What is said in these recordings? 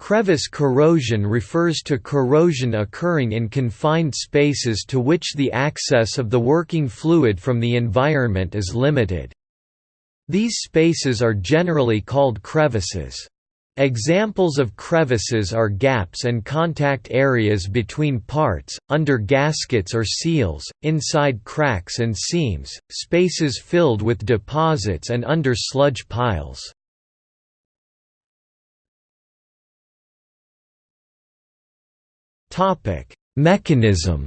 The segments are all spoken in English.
Crevice corrosion refers to corrosion occurring in confined spaces to which the access of the working fluid from the environment is limited. These spaces are generally called crevices. Examples of crevices are gaps and contact areas between parts, under gaskets or seals, inside cracks and seams, spaces filled with deposits and under sludge piles. Mechanism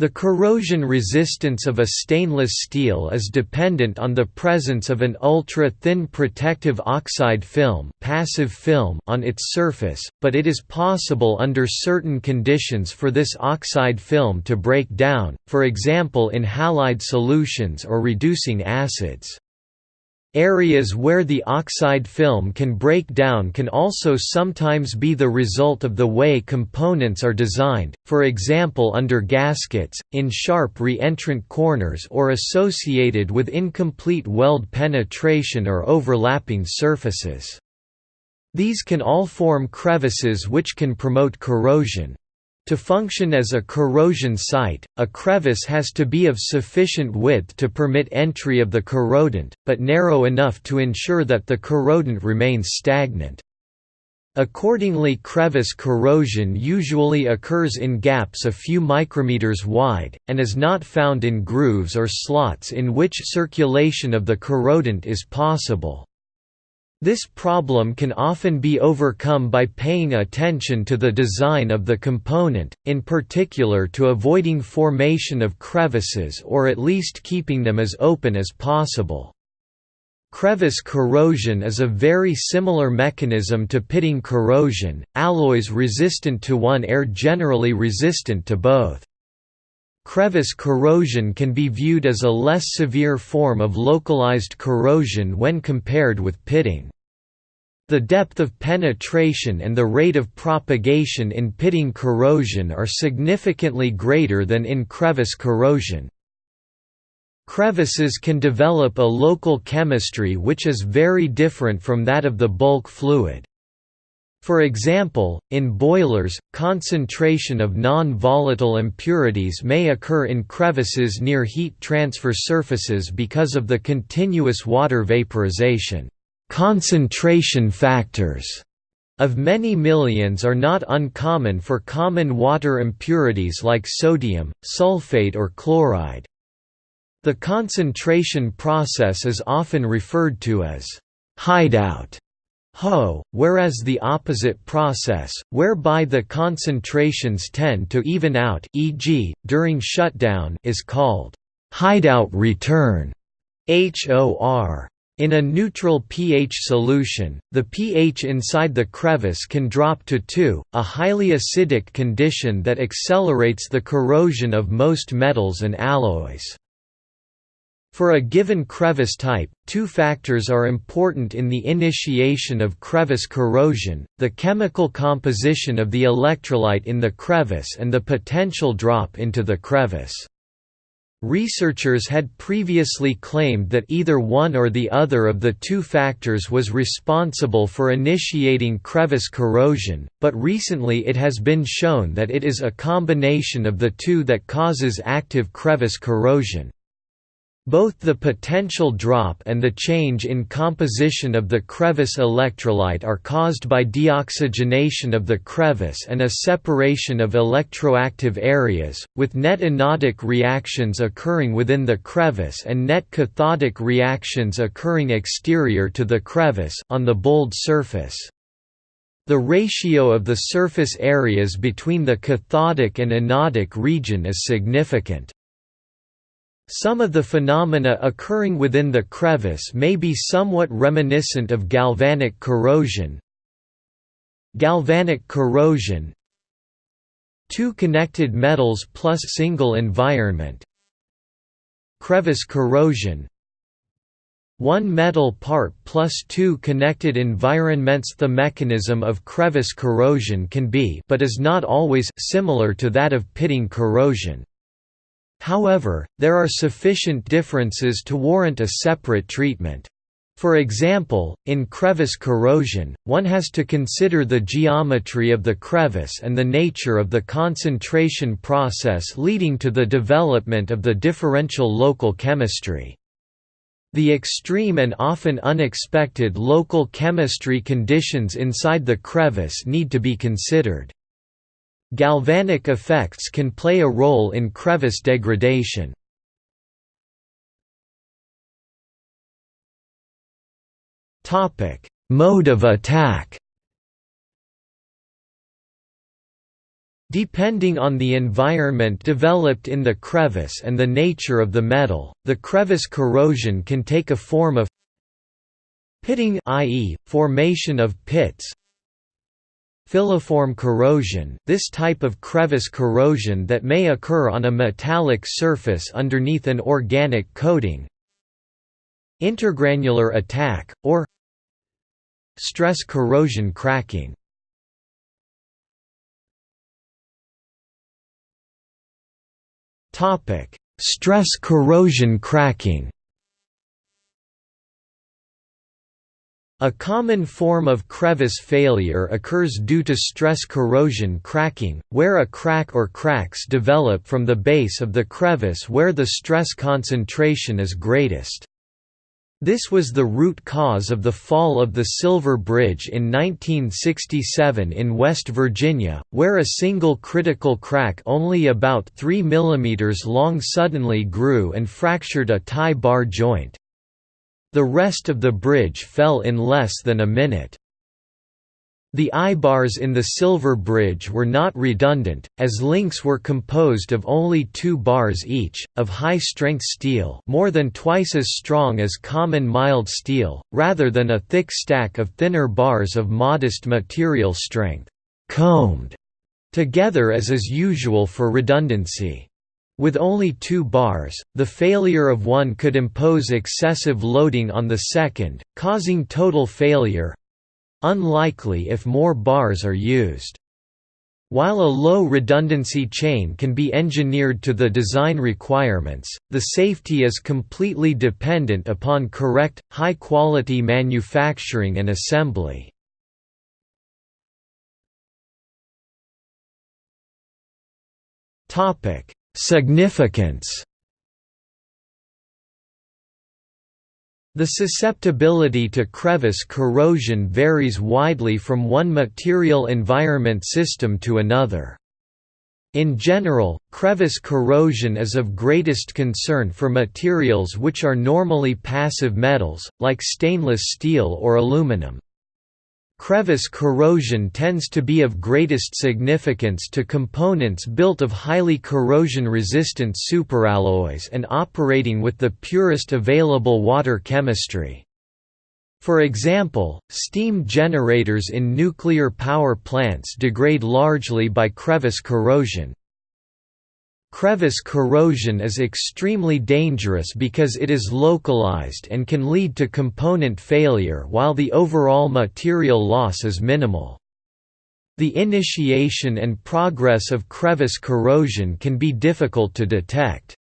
The corrosion resistance of a stainless steel is dependent on the presence of an ultra-thin protective oxide film, passive film on its surface, but it is possible under certain conditions for this oxide film to break down, for example in halide solutions or reducing acids. Areas where the oxide film can break down can also sometimes be the result of the way components are designed, for example under gaskets, in sharp re-entrant corners or associated with incomplete weld penetration or overlapping surfaces. These can all form crevices which can promote corrosion. To function as a corrosion site, a crevice has to be of sufficient width to permit entry of the corrodant, but narrow enough to ensure that the corrodant remains stagnant. Accordingly crevice corrosion usually occurs in gaps a few micrometers wide, and is not found in grooves or slots in which circulation of the corrodant is possible. This problem can often be overcome by paying attention to the design of the component, in particular to avoiding formation of crevices or at least keeping them as open as possible. Crevice corrosion is a very similar mechanism to pitting corrosion, alloys resistant to one are generally resistant to both. Crevice corrosion can be viewed as a less severe form of localized corrosion when compared with pitting. The depth of penetration and the rate of propagation in pitting corrosion are significantly greater than in crevice corrosion. Crevices can develop a local chemistry which is very different from that of the bulk fluid. For example, in boilers, concentration of non-volatile impurities may occur in crevices near heat transfer surfaces because of the continuous water vaporization. Concentration factors of many millions are not uncommon for common water impurities like sodium, sulfate or chloride. The concentration process is often referred to as hideout HO, whereas the opposite process, whereby the concentrations tend to even out e.g., during shutdown is called hideout return HOR. In a neutral pH solution, the pH inside the crevice can drop to 2, a highly acidic condition that accelerates the corrosion of most metals and alloys. For a given crevice type, two factors are important in the initiation of crevice corrosion, the chemical composition of the electrolyte in the crevice and the potential drop into the crevice. Researchers had previously claimed that either one or the other of the two factors was responsible for initiating crevice corrosion, but recently it has been shown that it is a combination of the two that causes active crevice corrosion. Both the potential drop and the change in composition of the crevice electrolyte are caused by deoxygenation of the crevice and a separation of electroactive areas, with net anodic reactions occurring within the crevice and net cathodic reactions occurring exterior to the crevice on the bold surface. The ratio of the surface areas between the cathodic and anodic region is significant. Some of the phenomena occurring within the crevice may be somewhat reminiscent of galvanic corrosion. Galvanic corrosion Two connected metals plus single environment Crevice corrosion one metal part plus two connected environments The mechanism of crevice corrosion can be but is not always similar to that of pitting corrosion. However, there are sufficient differences to warrant a separate treatment. For example, in crevice corrosion, one has to consider the geometry of the crevice and the nature of the concentration process leading to the development of the differential local chemistry. The extreme and often unexpected local chemistry conditions inside the crevice need to be considered. Galvanic effects can play a role in crevice degradation. Mode of attack. Depending on the environment developed in the crevice and the nature of the metal, the crevice corrosion can take a form of pitting i.e., formation of pits, Filiform corrosion this type of crevice corrosion that may occur on a metallic surface underneath an organic coating. Intergranular attack, or Stress corrosion cracking. Stress corrosion cracking A common form of crevice failure occurs due to stress corrosion cracking, where a crack or cracks develop from the base of the crevice where the stress concentration is greatest. This was the root cause of the fall of the Silver Bridge in 1967 in West Virginia, where a single critical crack only about 3 mm long suddenly grew and fractured a tie bar joint. The rest of the bridge fell in less than a minute. The eyebars in the Silver Bridge were not redundant, as links were composed of only two bars each, of high-strength steel more than twice as strong as common mild steel, rather than a thick stack of thinner bars of modest material strength, combed together as is usual for redundancy. With only two bars, the failure of one could impose excessive loading on the second, causing total failure, Unlikely if more bars are used. While a low redundancy chain can be engineered to the design requirements, the safety is completely dependent upon correct, high-quality manufacturing and assembly. Significance The susceptibility to crevice corrosion varies widely from one material environment system to another. In general, crevice corrosion is of greatest concern for materials which are normally passive metals, like stainless steel or aluminum. Crevice corrosion tends to be of greatest significance to components built of highly corrosion-resistant superalloys and operating with the purest available water chemistry. For example, steam generators in nuclear power plants degrade largely by crevice corrosion, Crevice corrosion is extremely dangerous because it is localized and can lead to component failure while the overall material loss is minimal. The initiation and progress of crevice corrosion can be difficult to detect.